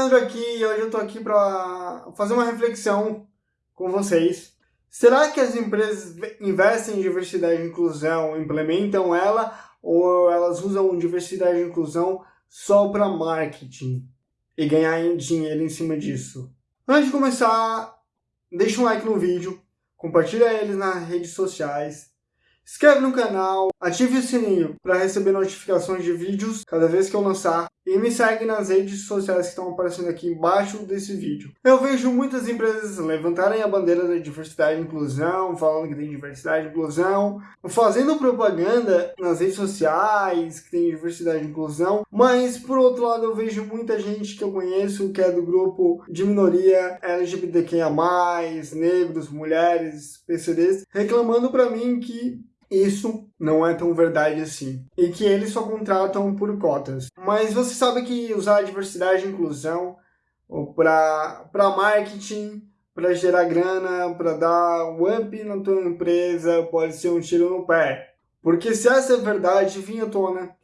Leandro aqui e hoje eu estou aqui para fazer uma reflexão com vocês. Será que as empresas investem em diversidade e inclusão, implementam ela ou elas usam diversidade e inclusão só para marketing e ganhar dinheiro em cima disso? Antes de começar, deixa um like no vídeo, compartilha ele nas redes sociais Inscreve no canal, ative o sininho para receber notificações de vídeos cada vez que eu lançar e me segue nas redes sociais que estão aparecendo aqui embaixo desse vídeo. Eu vejo muitas empresas levantarem a bandeira da diversidade e inclusão, falando que tem diversidade e inclusão, fazendo propaganda nas redes sociais que tem diversidade e inclusão, mas por outro lado eu vejo muita gente que eu conheço que é do grupo de minoria LGBTQIA+, negros, mulheres, PCDs, reclamando para mim que isso não é tão verdade assim. E que eles só contratam por cotas. Mas você sabe que usar diversidade e inclusão para marketing, para gerar grana, para dar um up na tua empresa, pode ser um tiro no pé. Porque se essa é verdade vir à tona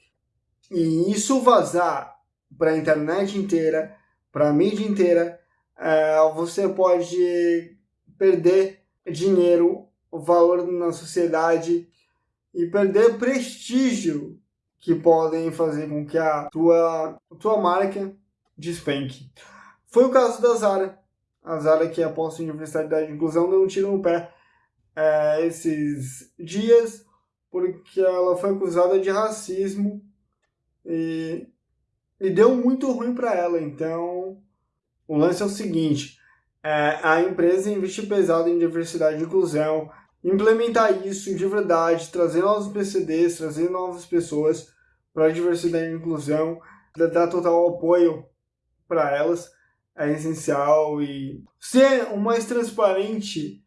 e isso vazar para a internet inteira, para a mídia inteira, é, você pode perder dinheiro, valor na sociedade e perder prestígio que podem fazer com que a tua, a tua marca despenque. Foi o caso da Zara. A Zara que aposta em diversidade e inclusão deu um tiro no pé é, esses dias porque ela foi acusada de racismo e, e deu muito ruim para ela. Então, o lance é o seguinte, é, a empresa investiu pesado em diversidade e inclusão, implementar isso de verdade, trazer novos PCDs, trazer novas pessoas para a diversidade e inclusão, dar total apoio para elas é essencial. E ser o mais transparente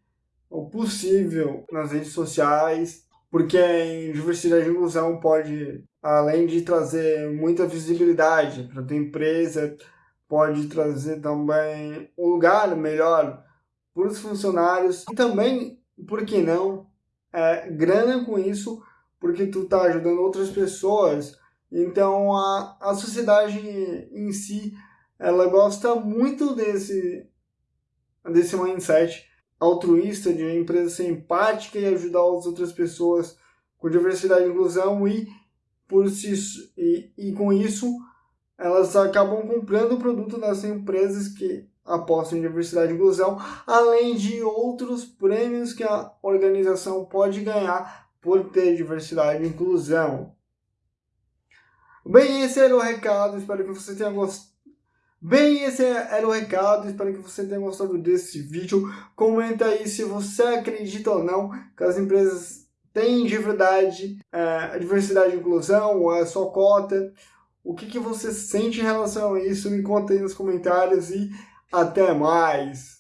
possível nas redes sociais, porque em diversidade e inclusão pode, além de trazer muita visibilidade para a tua empresa, pode trazer também um lugar melhor para os funcionários. E também por que não, é, grana com isso, porque tu tá ajudando outras pessoas. Então a, a sociedade em si, ela gosta muito desse, desse mindset altruísta, de uma empresa ser empática e ajudar as outras pessoas com diversidade e inclusão e, por si, e, e com isso elas acabam comprando o produto das empresas que aposta em diversidade e inclusão, além de outros prêmios que a organização pode ganhar por ter diversidade e inclusão. Bem, esse era o recado, espero que você tenha gostado. Bem, esse era o recado, espero que você tenha gostado desse vídeo. Comenta aí se você acredita ou não que as empresas têm de verdade é, diversidade e inclusão, ou é só cota. O que, que você sente em relação a isso? Me conta aí nos comentários e até mais!